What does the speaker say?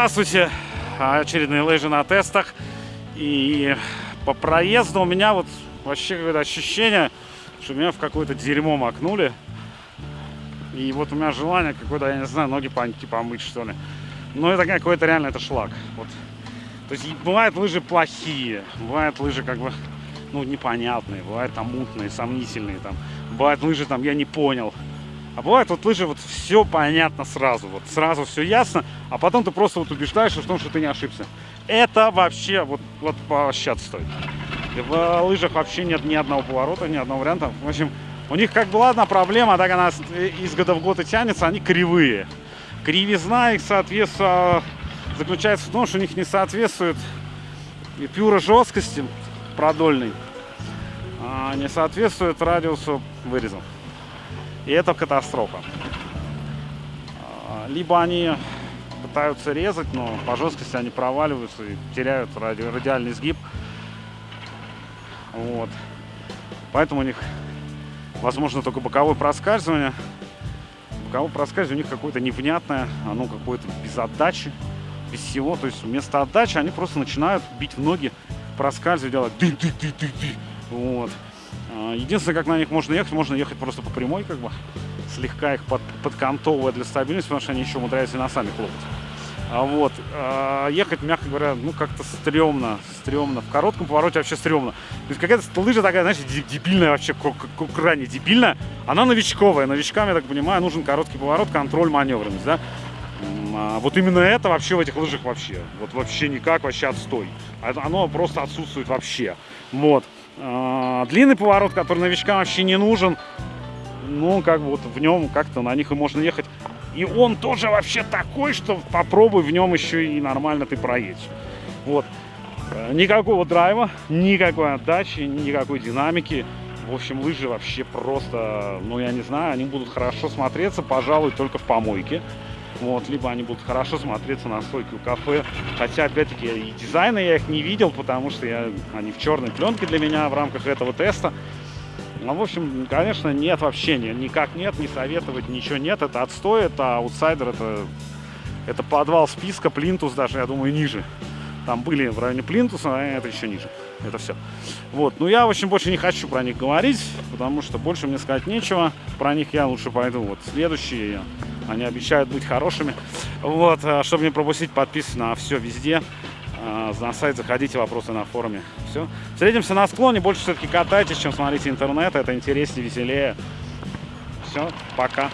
Здравствуйте! Очередные лыжи на тестах. И по проезду у меня вот вообще какое-то ощущение, что меня в какое-то дерьмо макнули. И вот у меня желание какое-то, я не знаю, ноги паньки помыть, что ли. Но это какой-то реально, это шлак. Вот. То есть бывают лыжи плохие, бывают лыжи как бы, ну, непонятные, бывают там мутные, сомнительные, там. Бывают лыжи там, я не понял. А бывает вот лыжи, вот все понятно сразу, вот сразу все ясно, а потом ты просто вот убеждаешься в том, что ты не ошибся. Это вообще, вот, вот поощаться стоит. В лыжах вообще нет ни одного поворота, ни одного варианта. В общем, у них как была одна проблема, так она из года в год и тянется, они кривые. Кривизна их, соответственно, заключается в том, что у них не соответствует пюра жесткости продольной, а не соответствует радиусу выреза. И это катастрофа. А, либо они пытаются резать, но по жесткости они проваливаются и теряют ради, радиальный сгиб. Вот. Поэтому у них возможно только боковое проскальзывание. Боковое проскальзывание у них какое-то невнятное, оно какое-то без отдачи, без всего. То есть вместо отдачи они просто начинают бить в ноги, проскальзывать, делать ты-ты-ты-ты-ты. Вот. А, единственное, как на них можно ехать, можно ехать просто по прямой, как бы, слегка их под, подкантовывая для стабильности, потому что они еще умудряются и носами хлопать. А вот, а ехать, мягко говоря, ну, как-то стрёмно, стрёмно. В коротком повороте вообще стрёмно. То есть какая-то лыжа такая, знаешь, дебильная вообще, крайне дебильная. Она новичковая. Новичкам, я так понимаю, нужен короткий поворот, контроль, маневренность, да. А вот именно это вообще в этих лыжах вообще. Вот вообще никак, вообще отстой. Оно просто отсутствует вообще. Вот. А, длинный поворот, который новичкам вообще не нужен. Ну, как бы вот в нем как-то на них и можно ехать. И он тоже вообще такой, что попробуй в нем еще и нормально ты проедешь. Вот. Э, никакого драйва, никакой отдачи, никакой динамики. В общем, лыжи вообще просто, ну, я не знаю, они будут хорошо смотреться, пожалуй, только в помойке. Вот, либо они будут хорошо смотреться на стойке у кафе. Хотя, опять-таки, и дизайна я их не видел, потому что я, они в черной пленке для меня в рамках этого теста. Ну, в общем, конечно, нет вообще, никак нет, не советовать, ничего нет. Это отстой, это аутсайдер, это, это подвал списка, плинтус даже, я думаю, ниже. Там были в районе плинтуса, а это еще ниже. Это все. Вот, ну я, в общем, больше не хочу про них говорить, потому что больше мне сказать нечего. Про них я лучше пойду. Вот следующие они обещают быть хорошими. Вот, а, чтобы не пропустить, подписывайтесь на все везде. А, на сайт заходите, вопросы на форуме. Все. Встретимся на склоне. Больше все-таки катайтесь, чем смотрите интернет. Это интереснее, веселее. Все, пока.